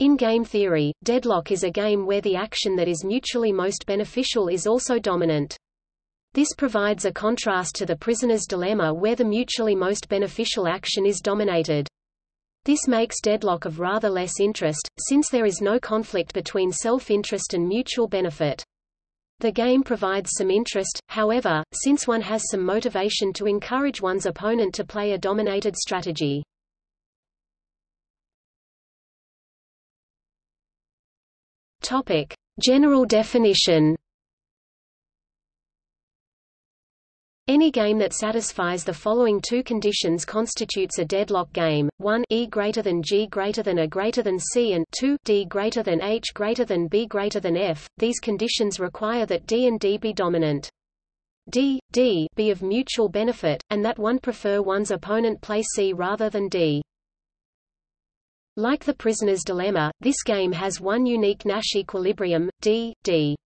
In game theory, deadlock is a game where the action that is mutually most beneficial is also dominant. This provides a contrast to the prisoner's dilemma where the mutually most beneficial action is dominated. This makes deadlock of rather less interest, since there is no conflict between self-interest and mutual benefit. The game provides some interest, however, since one has some motivation to encourage one's opponent to play a dominated strategy. Topic: General definition. Any game that satisfies the following two conditions constitutes a deadlock game: 1 E greater than G greater than A greater than C and 2 D greater than H greater than B greater than F. These conditions require that D and D be dominant. D, D be of mutual benefit, and that one prefer one's opponent play C rather than D. Like the prisoner's dilemma, this game has one unique Nash equilibrium, D, D.